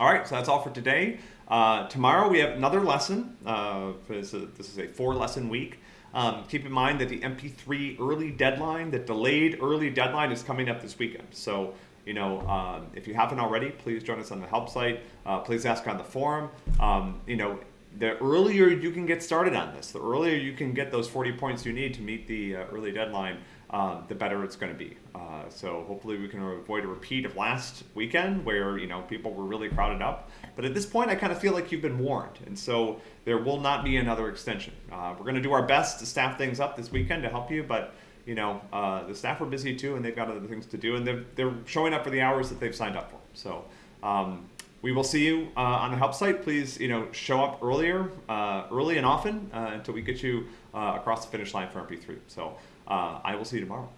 All right, so that's all for today. Uh, tomorrow we have another lesson. Uh, this, is a, this is a four lesson week. Um, keep in mind that the MP3 early deadline, the delayed early deadline is coming up this weekend. So, you know, um, if you haven't already, please join us on the help site. Uh, please ask on the forum. Um, you know, the earlier you can get started on this, the earlier you can get those 40 points you need to meet the uh, early deadline, uh, the better it's going to be. Uh, so hopefully we can avoid a repeat of last weekend where you know people were really crowded up. But at this point, I kind of feel like you've been warned, and so there will not be another extension. Uh, we're going to do our best to staff things up this weekend to help you, but you know uh, the staff are busy too, and they've got other things to do, and they're they're showing up for the hours that they've signed up for. So. Um, we will see you uh, on the help site. Please, you know, show up earlier, uh, early and often uh, until we get you uh, across the finish line for MP3. So uh, I will see you tomorrow.